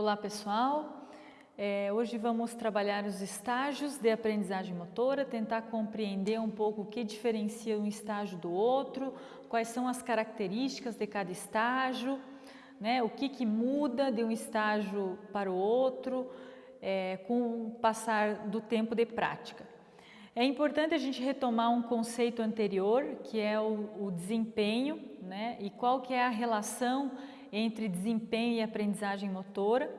Olá pessoal, é, hoje vamos trabalhar os estágios de aprendizagem motora, tentar compreender um pouco o que diferencia um estágio do outro, quais são as características de cada estágio, né, o que, que muda de um estágio para o outro é, com o passar do tempo de prática. É importante a gente retomar um conceito anterior, que é o, o desempenho, né, e qual que é a relação entre desempenho e aprendizagem motora.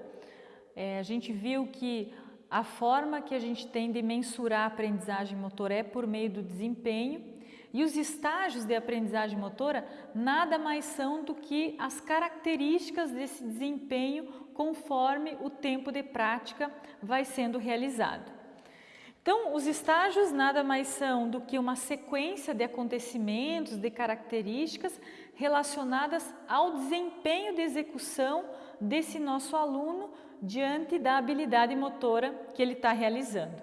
É, a gente viu que a forma que a gente tem de mensurar a aprendizagem motora é por meio do desempenho e os estágios de aprendizagem motora nada mais são do que as características desse desempenho conforme o tempo de prática vai sendo realizado. Então, os estágios nada mais são do que uma sequência de acontecimentos, de características relacionadas ao desempenho de execução desse nosso aluno diante da habilidade motora que ele está realizando.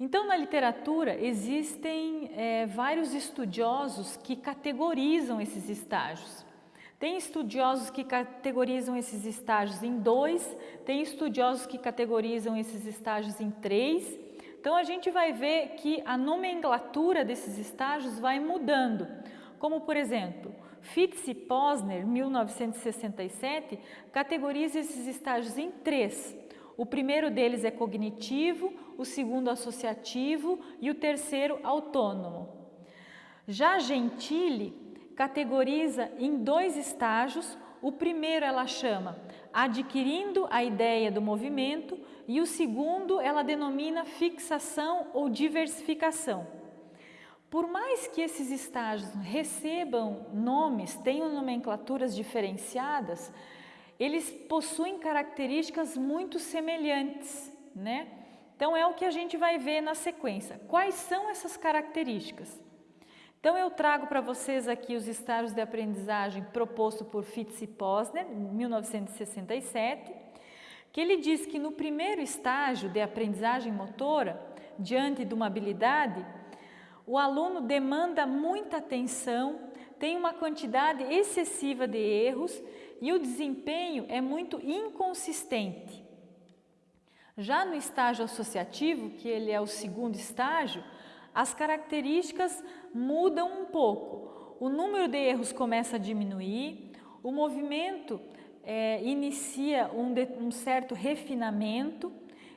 Então, na literatura, existem é, vários estudiosos que categorizam esses estágios. Tem estudiosos que categorizam esses estágios em dois, tem estudiosos que categorizam esses estágios em três. Então a gente vai ver que a nomenclatura desses estágios vai mudando. Como por exemplo, Fitz e Posner, 1967, categoriza esses estágios em três. O primeiro deles é cognitivo, o segundo associativo e o terceiro autônomo. Já Gentile categoriza em dois estágios. O primeiro ela chama adquirindo a ideia do movimento e o segundo ela denomina fixação ou diversificação. Por mais que esses estágios recebam nomes, tenham nomenclaturas diferenciadas, eles possuem características muito semelhantes, né? Então é o que a gente vai ver na sequência. Quais são essas características? Então eu trago para vocês aqui os estágios de aprendizagem proposto por Fitz e Posner, em 1967, que ele diz que no primeiro estágio de aprendizagem motora, diante de uma habilidade, o aluno demanda muita atenção, tem uma quantidade excessiva de erros e o desempenho é muito inconsistente. Já no estágio associativo, que ele é o segundo estágio, as características mudam um pouco. O número de erros começa a diminuir, o movimento é, inicia um, de, um certo refinamento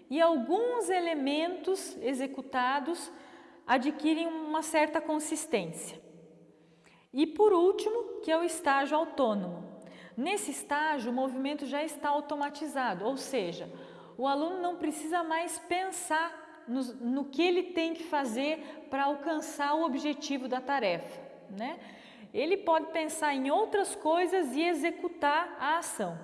e alguns elementos executados adquirem uma certa consistência. E por último, que é o estágio autônomo. Nesse estágio, o movimento já está automatizado, ou seja, o aluno não precisa mais pensar no, no que ele tem que fazer para alcançar o objetivo da tarefa. Né? Ele pode pensar em outras coisas e executar a ação.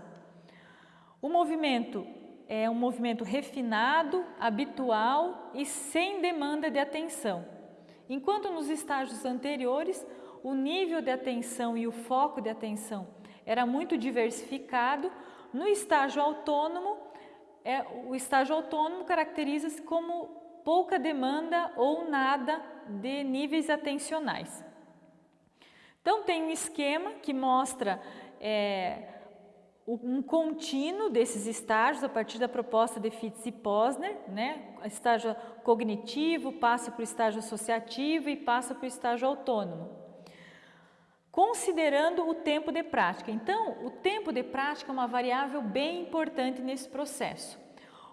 O movimento é um movimento refinado, habitual e sem demanda de atenção. Enquanto nos estágios anteriores, o nível de atenção e o foco de atenção era muito diversificado, no estágio autônomo é, o estágio autônomo caracteriza-se como pouca demanda ou nada de níveis atencionais. Então tem um esquema que mostra é, um contínuo desses estágios a partir da proposta de Fitz e Posner, né? estágio cognitivo, passa para o estágio associativo e passa para o estágio autônomo. Considerando o tempo de prática. Então, o tempo de prática é uma variável bem importante nesse processo.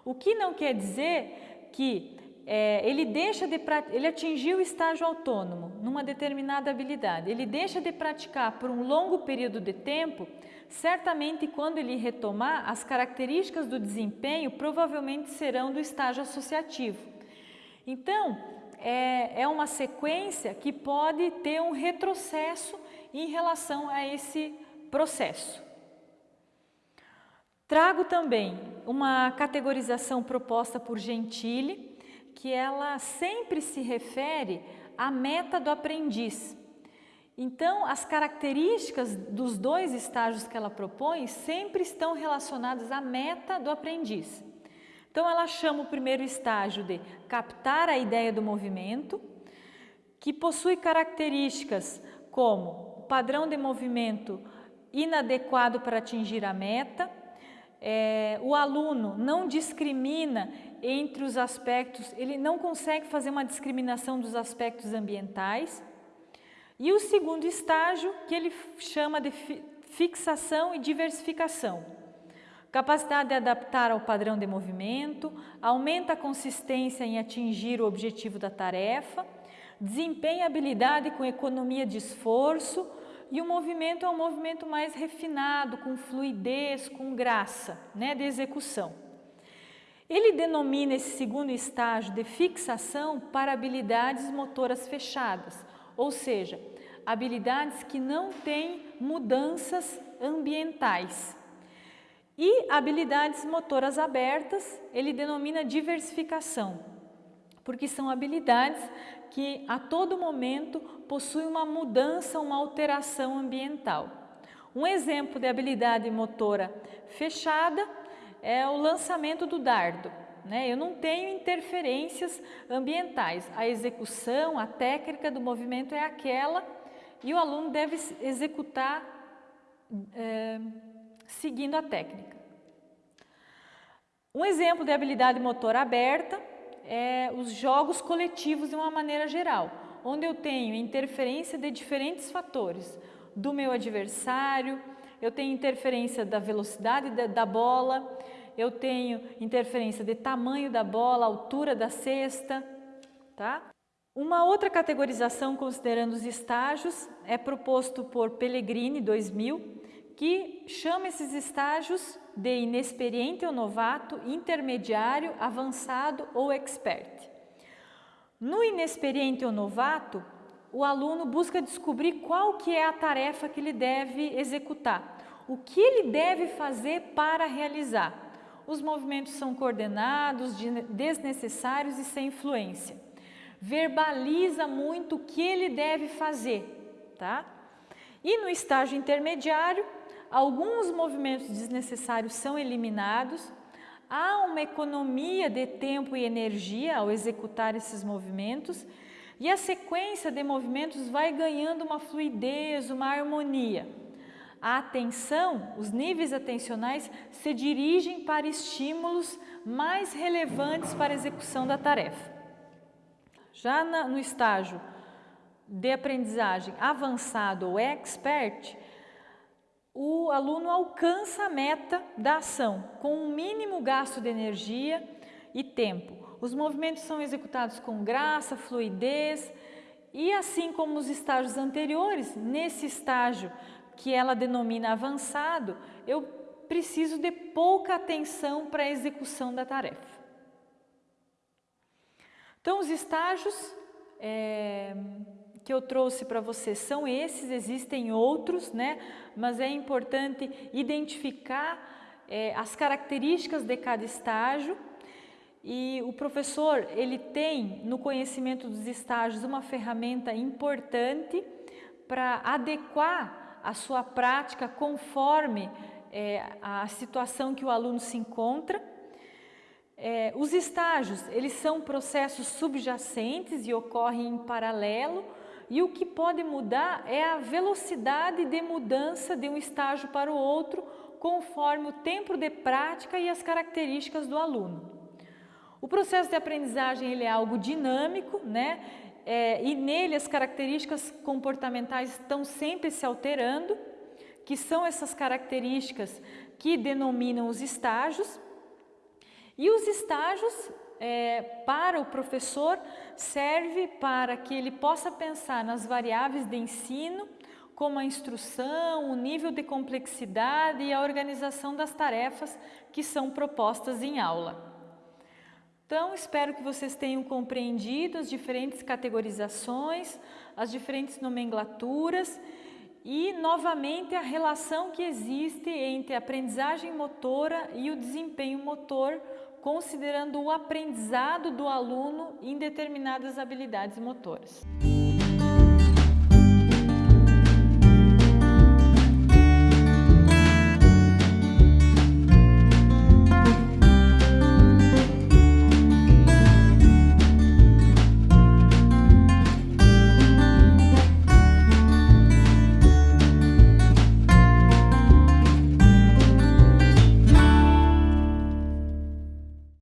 O que não quer dizer que é, ele deixa de ele atingiu o estágio autônomo numa determinada habilidade, ele deixa de praticar por um longo período de tempo, certamente quando ele retomar, as características do desempenho provavelmente serão do estágio associativo. Então, é, é uma sequência que pode ter um retrocesso em relação a esse processo. Trago também uma categorização proposta por Gentile, que ela sempre se refere à meta do aprendiz. Então, as características dos dois estágios que ela propõe sempre estão relacionadas à meta do aprendiz. Então, ela chama o primeiro estágio de captar a ideia do movimento, que possui características como padrão de movimento inadequado para atingir a meta, é, o aluno não discrimina entre os aspectos, ele não consegue fazer uma discriminação dos aspectos ambientais. E o segundo estágio, que ele chama de fixação e diversificação. Capacidade de adaptar ao padrão de movimento, aumenta a consistência em atingir o objetivo da tarefa, desempenha habilidade com economia de esforço e o movimento é um movimento mais refinado, com fluidez, com graça né, de execução. Ele denomina esse segundo estágio de fixação para habilidades motoras fechadas, ou seja, habilidades que não têm mudanças ambientais. E habilidades motoras abertas, ele denomina diversificação, porque são habilidades que a todo momento possuem uma mudança, uma alteração ambiental. Um exemplo de habilidade motora fechada é o lançamento do dardo. Né? Eu não tenho interferências ambientais. A execução, a técnica do movimento é aquela e o aluno deve executar é, seguindo a técnica. Um exemplo de habilidade motora aberta é os jogos coletivos de uma maneira geral, onde eu tenho interferência de diferentes fatores, do meu adversário, eu tenho interferência da velocidade da bola, eu tenho interferência de tamanho da bola, altura da cesta, tá? Uma outra categorização considerando os estágios é proposto por Pellegrini 2000, que chama esses estágios de inexperiente ou novato, intermediário, avançado ou expert. No inexperiente ou novato, o aluno busca descobrir qual que é a tarefa que ele deve executar, o que ele deve fazer para realizar os movimentos são coordenados, desnecessários e sem influência. Verbaliza muito o que ele deve fazer, tá? E no estágio intermediário, alguns movimentos desnecessários são eliminados, há uma economia de tempo e energia ao executar esses movimentos e a sequência de movimentos vai ganhando uma fluidez, uma harmonia a atenção, os níveis atencionais se dirigem para estímulos mais relevantes para a execução da tarefa. Já na, no estágio de aprendizagem avançado ou expert, o aluno alcança a meta da ação com um mínimo gasto de energia e tempo. Os movimentos são executados com graça, fluidez e assim como os estágios anteriores, nesse estágio que ela denomina avançado, eu preciso de pouca atenção para a execução da tarefa. Então, os estágios é, que eu trouxe para vocês são esses, existem outros, né? mas é importante identificar é, as características de cada estágio e o professor ele tem no conhecimento dos estágios uma ferramenta importante para adequar a sua prática conforme é, a situação que o aluno se encontra. É, os estágios, eles são processos subjacentes e ocorrem em paralelo e o que pode mudar é a velocidade de mudança de um estágio para o outro conforme o tempo de prática e as características do aluno. O processo de aprendizagem ele é algo dinâmico, né? É, e nele as características comportamentais estão sempre se alterando, que são essas características que denominam os estágios. E os estágios, é, para o professor, serve para que ele possa pensar nas variáveis de ensino, como a instrução, o nível de complexidade e a organização das tarefas que são propostas em aula. Então, espero que vocês tenham compreendido as diferentes categorizações, as diferentes nomenclaturas e, novamente, a relação que existe entre a aprendizagem motora e o desempenho motor, considerando o aprendizado do aluno em determinadas habilidades motoras.